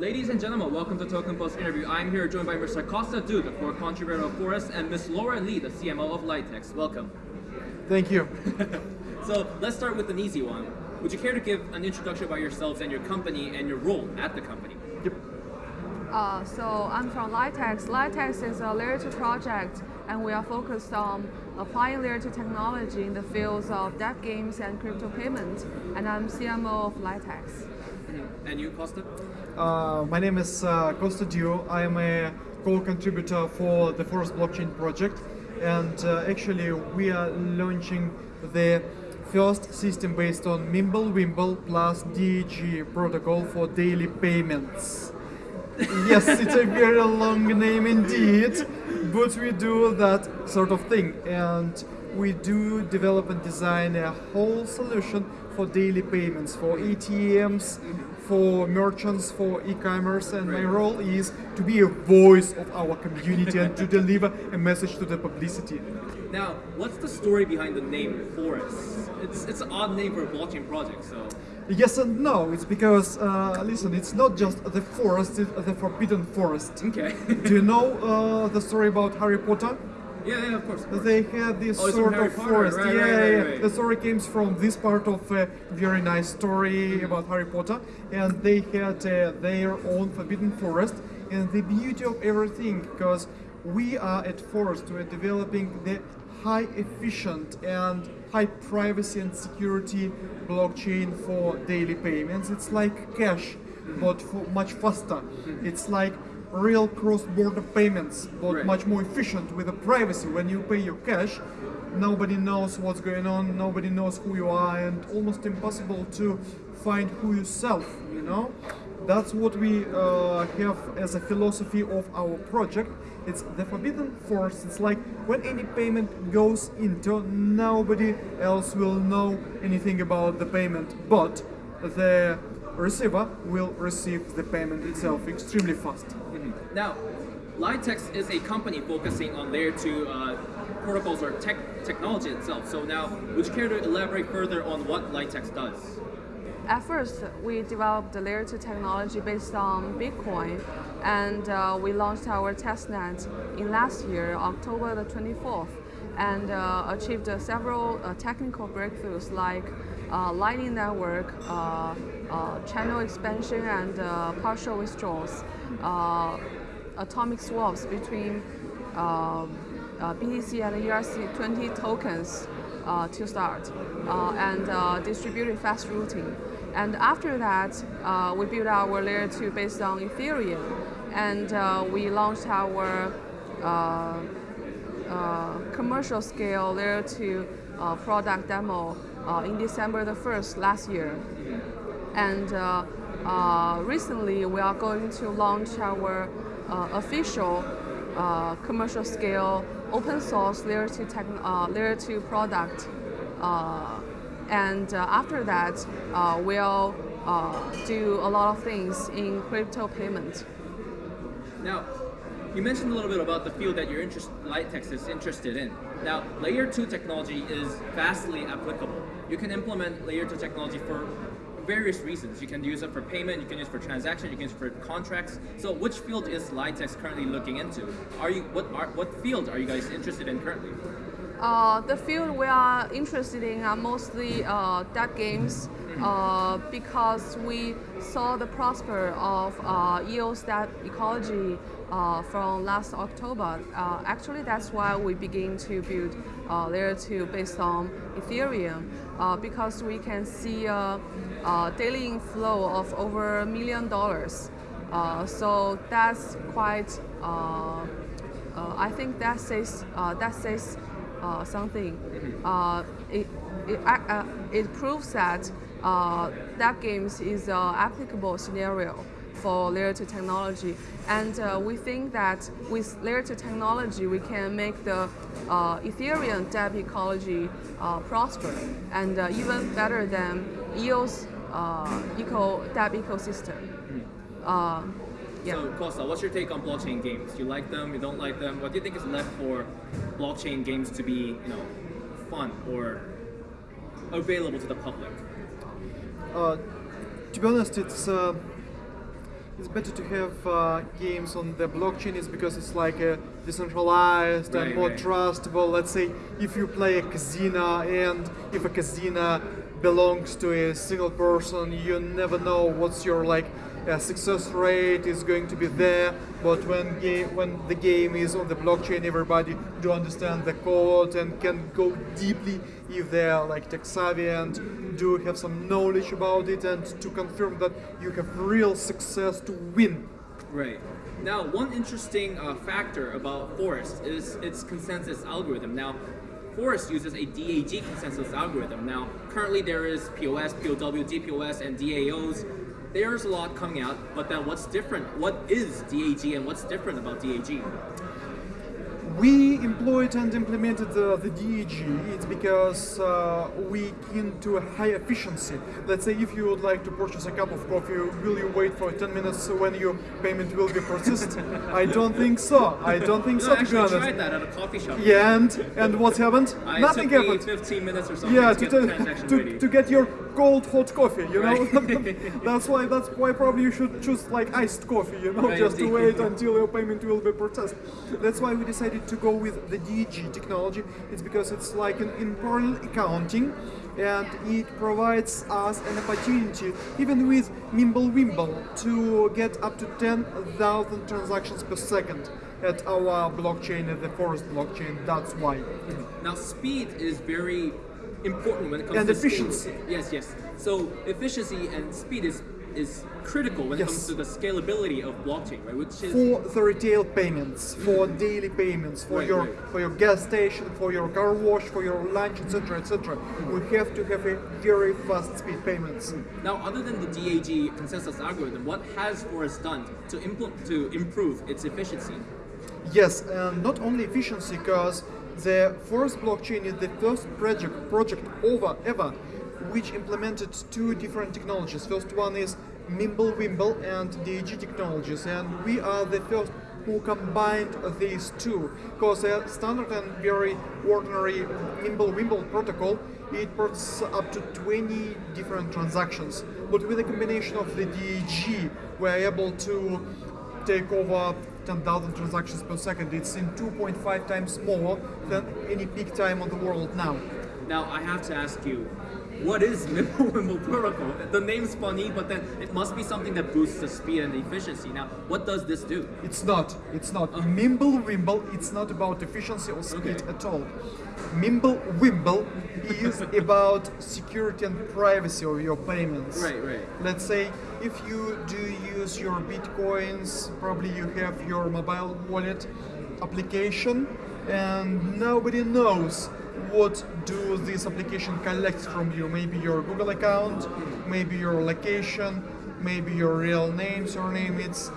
Ladies and gentlemen, welcome to Token Post interview. I'm here joined by Mr. Costa Du, the core contributor of Forest, and Ms. Laura Lee, the CMO of Litex. Welcome. Thank you. so let's start with an easy one. Would you care to give an introduction about yourselves and your company and your role at the company? Yep. Uh, so I'm from Litex. Litex is a layer 2 project and we are focused on applying layer 2 technology in the fields of DApp games and crypto payments. And I'm CMO of Litex. Mm -hmm. And you, Costa? Uh, my name is uh, Costa Dio. I am a co-contributor for the Forest Blockchain project. And uh, actually we are launching the first system based on Mimblewimble plus DAG protocol for daily payments. yes, it's a very long name indeed, but we do that sort of thing. And we do develop and design a whole solution for daily payments, for ATMs, for merchants, for e-commerce, and my role is to be a voice of our community and to deliver a message to the publicity. Now, what's the story behind the name Forest? It's, it's an odd name for a blockchain project, so... Yes and no. It's because, uh, listen, it's not just the forest, it's the forbidden forest. Okay. Do you know uh, the story about Harry Potter? Yeah, yeah, of course. Of course. They had this oh, sort of Potter. forest. Right, yeah, right, right, yeah. The story comes from this part of a very nice story mm -hmm. about Harry Potter, and they had uh, their own forbidden forest. And the beauty of everything, because we are at Forest, we're developing the high efficient and high privacy and security blockchain for daily payments. It's like cash, mm -hmm. but much faster. Mm -hmm. It's like real cross-border payments, but right. much more efficient with the privacy. When you pay your cash, nobody knows what's going on, nobody knows who you are, and almost impossible to find who yourself, you know? That's what we uh, have as a philosophy of our project. It's the forbidden force. It's like when any payment goes into, nobody else will know anything about the payment, but the receiver will receive the payment itself extremely fast. Mm -hmm. Now, Litex is a company focusing on layer 2 uh, protocols or tech technology itself. So now, would you care to elaborate further on what Litex does? At first, we developed the layer 2 technology based on Bitcoin, and uh, we launched our testnet in last year, October the 24th, and uh, achieved uh, several uh, technical breakthroughs like uh, Lightning Network, uh, channel expansion and partial withdrawals, atomic swaps between BTC and ERC20 tokens uh, to start uh, and uh, distributed fast routing. And after that, we built our layer 2 based on Ethereum. And we launched our commercial scale layer 2 product demo Uh, in December the 1st last year. And uh, uh, recently, we are going to launch our official uh, commercial scale open source layer 2, uh, layer 2 product. Uh, and after that, we'll do a lot of things in crypto payment. Now, you mentioned a little bit about the field that your interest, Litex is interested in. Now, layer 2 technology is vastly applicable. You can implement layer 2 technology for various reasons. You can use it for payment, you can use it for transaction, you can use it for contracts. So which field is Litex currently looking into? Are you what are what field are you guys interested in currently? Uh, the field we are interested in are mostly uh, DApp games mm-hmm. uh, because we saw the prosper of uh, EOS DApp ecology uh, from last October. Uh, actually, that's why we begin to build uh, layer 2 based on Ethereum uh, because we can see a, a, daily inflow of over a million dollars. so that's quite, I think that says, that says uh, something, uh, it, it, uh, it proves that uh, that games is an applicable scenario for layer 2 technology. And uh, we think that with layer 2 technology, we can make the uh, Ethereum DApp ecology prosper and even better than EOS eco DApp ecosystem. Mm. Yeah. So Costa, what's your take on blockchain games? You like them? You don't like them? What do you think is left for blockchain games to be, you know, fun or available to the public? Uh, to be honest, it's uh, it's better to have uh, games on the blockchain is because it's like uh, decentralized Right, and more right. trustable. Let's say if you play a casino and if a casino belongs to a single person, you never know what's your like uh, success rate is going to be there. But when game when the game is on the blockchain, everybody do understand the code and can go deeply if they are like tech savvy and do have some knowledge about it and to confirm that you have real success to win. Right. Now, one interesting uh, factor about Forest is its consensus algorithm. Now, Forest uses a DAG consensus algorithm. Now, currently there is POS, POW, DPoS, and DAOs. There's a lot coming out, but then what's different? What is DAG and what's different about DAG? We employed and implemented the, the DAG. It's because uh, we keen to a high efficiency. Let's say if you would like to purchase a cup of coffee, will you wait for 10 minutes when your payment will be processed? I don't think so. I don't think No, so. I actually tried that at a coffee shop. Yeah, and and what happened? Uh, it Nothing happened. 15 minutes or something Yeah, to to, get to, to, get your cold hot coffee, you know. That's why that's why probably you should choose like iced coffee, you know, Right, just to wait until your payment will be processed. That's why we decided to go with the DAG technology. It's because it's like an in parallel accounting. And it provides us an opportunity, even with Mimblewimble, to get up to 10,000 transactions per second at our blockchain, at the Forest blockchain. That's why. Now, speed is very important when it comes And to efficiency. scale- Yes, yes. So efficiency and speed is is critical when it comes to the scalability of blockchain, right? Which is for the retail payments, for daily payments, for Right, your right. for your gas station, for your car wash, for your lunch, etc., etc. We mm. have to have a very fast speed payments. Mm. now other than the DAG consensus algorithm, what has Forest done to impl- to improve its efficiency? Yes, and not only efficiency, because the Forest blockchain is the first project project over ever which implemented two different technologies. First one is Mimblewimble and DAG technologies, and we are the first who combined these two. Because a uh, standard and very ordinary Mimblewimble protocol it puts up to 20 different transactions, but with a combination of the DAG, we're able to take over 10,000 transactions per second. It's in 2.5 times more than any peak time on the world now. Now I have to ask you, what is Mimblewimble protocol? The name's funny, but then it must be something that boosts the speed and the efficiency. Now, what does this do? It's not. It's not. Uh-huh. Mimblewimble, it's not about efficiency or speed Okay. at all. Mimblewimble is about security and privacy of your payments. Right, right. Let's say if you do use your bitcoins, probably you have your mobile wallet application and nobody knows what do this application collect from you. Maybe your Google account, maybe your location, maybe your real name, surname. It's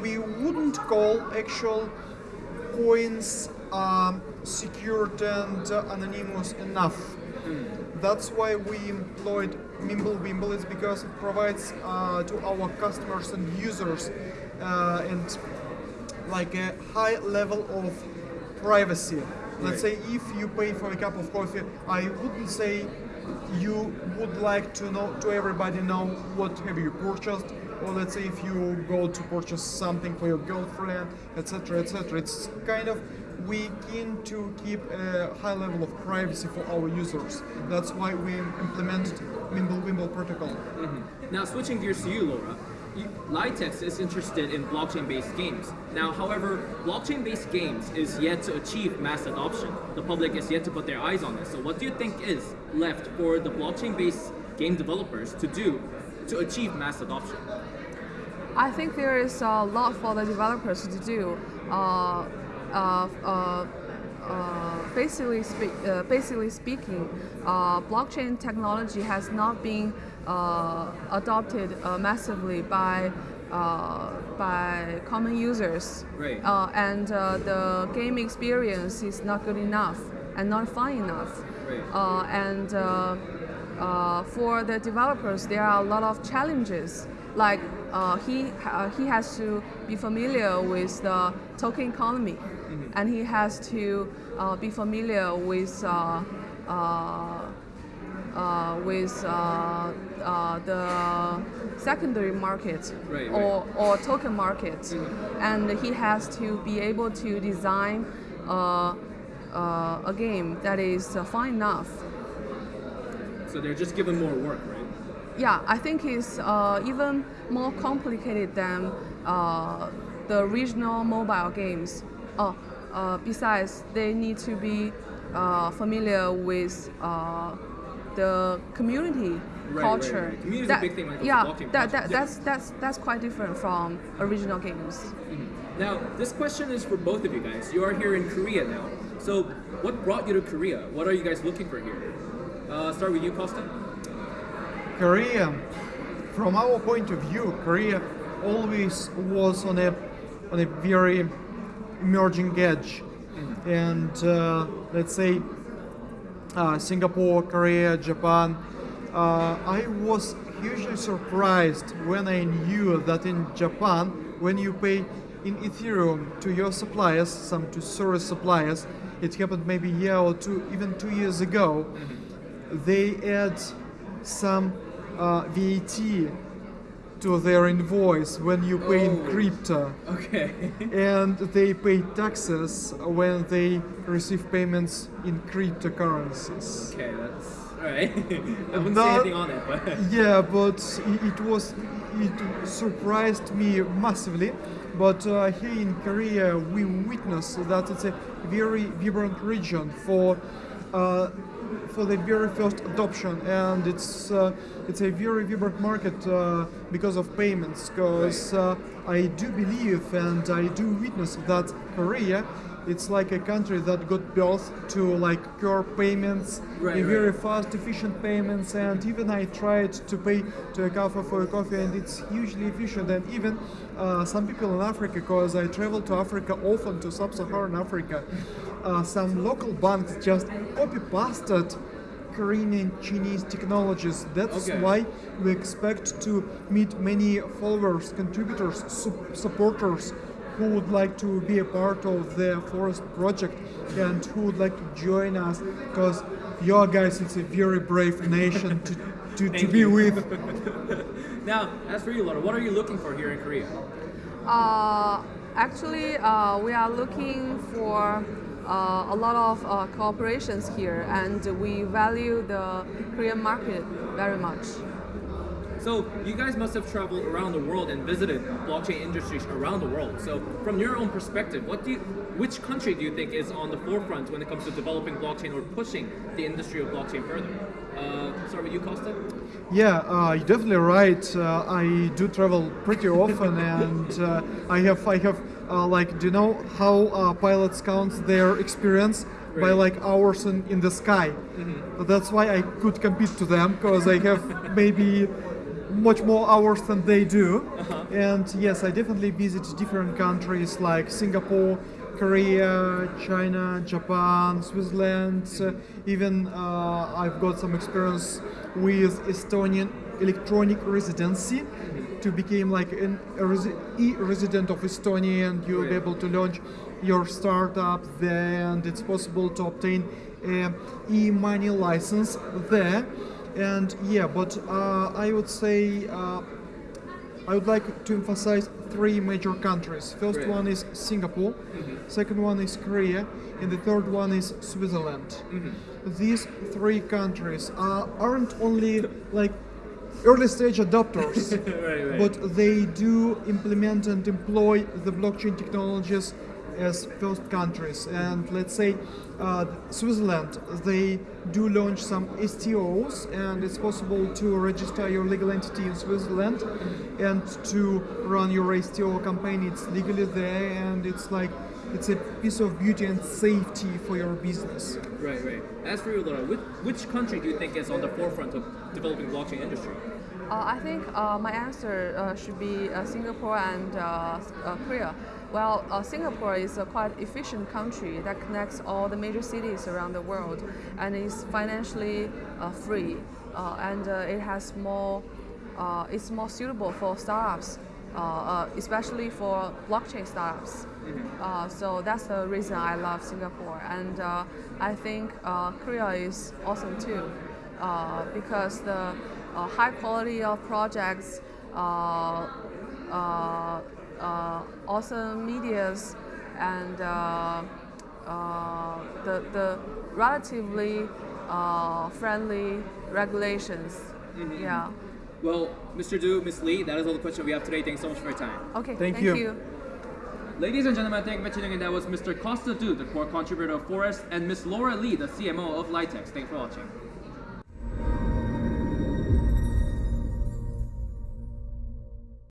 we wouldn't call actual coins um, secured and uh, anonymous enough. That's why we employed Mimblewimble is because it provides uh, to our customers and users uh, and like a high level of privacy. Let's say if you pay for a cup of coffee, I wouldn't say you would like to know to everybody know what have you purchased. Or let's say if you go to purchase something for your girlfriend etc etc it's kind of we keen to keep a high level of privacy for our users. That's why we implemented Mimblewimble protocol. Mm-hmm. Now, switching gears to you, Laura, Litex is interested in blockchain-based games. Now, however, blockchain-based games is yet to achieve mass adoption. The public is yet to put their eyes on this. So, what do you think is left for the blockchain-based game developers to do to achieve mass adoption? I think there is a lot for the developers to do. Uh, uh, uh, uh, basically, spe- uh, basically speaking, uh, blockchain technology has not been adopted uh, massively by uh, by common users, Right. uh, and uh, the game experience is not good enough and not fun enough. Right. Uh, and uh, uh, for the developers, there are a lot of challenges. Like uh, he uh, he has to be familiar with the token economy, and he has to uh, be familiar with uh, with uh, uh, the secondary market Right, right. or, or token market, and he has to be able to design uh, uh, a game that is uh, fine enough. So they're just given more work, right? Yeah, I think it's uh, even more complicated than uh, the regional mobile games. Oh, uh, besides, they need to be uh, familiar with uh, the community right, culture. right. Community is a big thing when it comes to yeah, blockchain that, that, that's, that's, that's quite different from original games. Now, this question is for both of you guys. You are here in Korea now. So, what brought you to Korea? What are you guys looking for here? Uh, start with you, Costa. Korea, from our point of view, Korea always was on a on a very emerging edge, and uh, let's say uh, Singapore, Korea, Japan. Uh, I was hugely surprised when I knew that in Japan, when you pay in Ethereum to your suppliers, some to service suppliers, it happened maybe a year or two, even two years ago, they add some uh, VAT to their invoice when you pay in Oh. crypto Okay. and they pay taxes when they receive payments in cryptocurrencies. okay, that's alright. I wouldn't say anything on it, but. Yeah, but i- it was it surprised me massively. But uh, here in Korea, we witness that it's a very vibrant region for uh, for the very first adoption, and it's uh, it's a very vibrant market uh, because of payments. Because uh, I do believe and I do witness that Korea. It's like a country that got built to like pure payments, Right, a right. very fast, efficient payments, and even I tried to pay to a cafe for a coffee, and it's hugely efficient. And even uh, some people in Africa, because I travel to Africa often to sub-Saharan Africa, uh, some local banks just copy-pasted Korean and Chinese technologies. That's Okay. why we expect to meet many followers, contributors, sup- supporters who would like to be a part of the forest project and who would like to join us because your guys it's a very brave nation to, to, to be with now, as for you, Laura, what are you looking for here in Korea? Uh, actually, uh, we are looking for uh, a lot of uh, cooperations here, and we value the Korean market very much. So, you guys must have traveled around the world and visited blockchain industries around the world. So, from your own perspective, what do you, which country do you think is on the forefront when it comes to developing blockchain or pushing the industry of blockchain further? Uh, with you, Costa. Yeah, uh, you're definitely right. Uh, I do travel pretty often, and uh, I have, I have, uh, like, do you know how uh, pilots count their experience by like hours in, in the sky? So that's why I could compete to them because I have maybe much more hours than they do. And yes, I definitely visit different countries like Singapore, Korea, China, Japan, Switzerland. Uh, even uh, I've got some experience with Estonian electronic residency to become like an, e-resident of Estonia and you'll be able to launch your startup there and it's possible to obtain a e-money license there and yeah but uh, I would say uh, I would like to emphasize three major countries. First Great. one is Singapore, second one is Korea, and the third one is Switzerland. These three countries are, aren't only like early stage adopters, right, right. but they do implement and employ the blockchain technologies as first countries. And let's say uh, Switzerland, they do launch some STOs, and it's possible to register your legal entity in Switzerland and to run your STO campaign. It's legally there, and it's like it's a piece of beauty and safety for your business. Right, right. As for you, Laura, which, which country do you think is on the forefront of developing blockchain industry? Uh, I think uh, my answer uh, should be uh, Singapore and uh, uh, Korea. Well, uh, Singapore is a quite efficient country that connects all the major cities around the world and is financially uh, free. Uh, and uh, it has more, uh, it's more suitable for startups, uh, uh, especially for blockchain startups. Uh, so that's the reason I love Singapore. And uh, I think uh, Korea is awesome too. uh, because the uh, high quality of projects, uh, uh, uh, awesome medias, and uh, uh, the, the relatively uh, friendly regulations. Yeah. Well, Mr. Du, Ms. Lee, that is all the questions we have today. Thanks so much for your time. Okay. Thank thank you. you. Ladies and gentlemen, thank you for tuning in. That was Mr. Costa Du, the core contributor of Forest, and Ms. Laura Lee, the CMO of Litex. Thanks for watching.